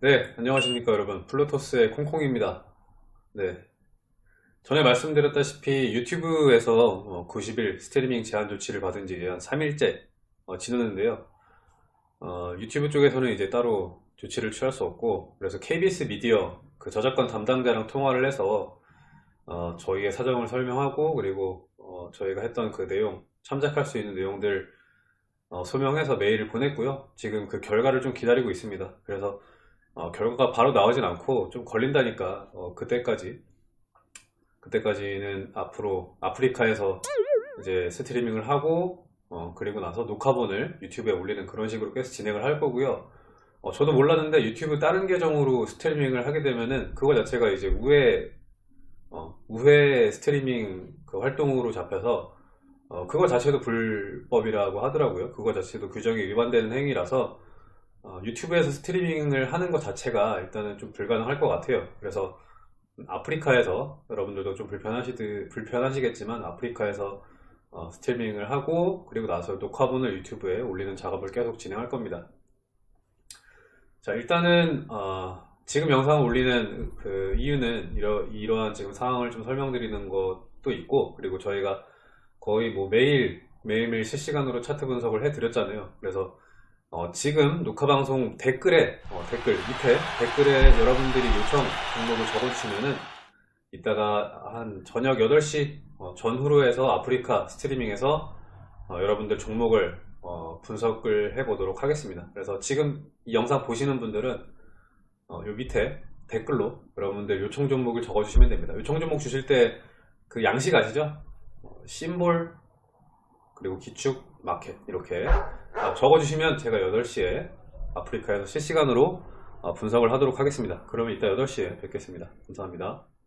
네, 안녕하십니까 여러분. 플루토스의 콩콩입니다. 네. 전에 말씀드렸다시피 유튜브에서 90일 스트리밍 제한 조치를 받은 지 한 3일째 지났는데요. 어, 유튜브 쪽에서는 이제 따로 조치를 취할 수 없고, 그래서 KBS 미디어 그 저작권 담당자랑 통화를 해서 어, 저희의 사정을 설명하고, 그리고 어, 저희가 했던 그 내용, 참작할 수 있는 내용들 어, 소명해서 메일을 보냈고요. 지금 그 결과를 좀 기다리고 있습니다. 그래서 어, 결과가 바로 나오진 않고 좀 걸린다니까 어, 그때까지 그때까지는 앞으로 아프리카에서 이제 스트리밍을 하고 어, 그리고 나서 녹화본을 유튜브에 올리는 그런 식으로 계속 진행을 할 거고요. 어, 저도 몰랐는데 유튜브 다른 계정으로 스트리밍을 하게 되면은 그거 자체가 이제 우회 어, 우회 스트리밍 그 활동으로 잡혀서 어, 그거 자체도 불법이라고 하더라고요. 그거 자체도 규정이 위반되는 행위라서 어, 유튜브에서 스트리밍을 하는 것 자체가 일단은 좀 불가능할 것 같아요. 그래서 아프리카에서 여러분들도 좀 불편하시, 불편하시겠지만 아프리카에서 어, 스트리밍을 하고 그리고 나서 녹화본을 유튜브에 올리는 작업을 계속 진행할 겁니다. 자 일단은 어, 지금 영상을 올리는 그 이유는 이러, 이러한 지금 상황을 좀 설명드리는 것도 있고 그리고 저희가 거의 뭐 매일 매일매일 실시간으로 차트 분석을 해드렸잖아요. 그래서 어, 지금 녹화방송 댓글에 어, 댓글 밑에 댓글에 여러분들이 요청 종목을 적어주시면은 이따가 한 저녁 8시 어, 전후로 해서 아프리카 스트리밍에서 어, 여러분들 종목을 어, 분석을 해 보도록 하겠습니다 그래서 지금 이 영상 보시는 분들은 어, 요 밑에 댓글로 여러분들 요청 종목을 적어 주시면 됩니다 요청 종목 주실 때 그 양식 아시죠? 어, 심볼 그리고 기축 마켓 이렇게 아, 적어주시면 제가 8시에 아프리카에서 실시간으로 어, 분석을 하도록 하겠습니다. 그러면 이따 8시에 뵙겠습니다. 감사합니다.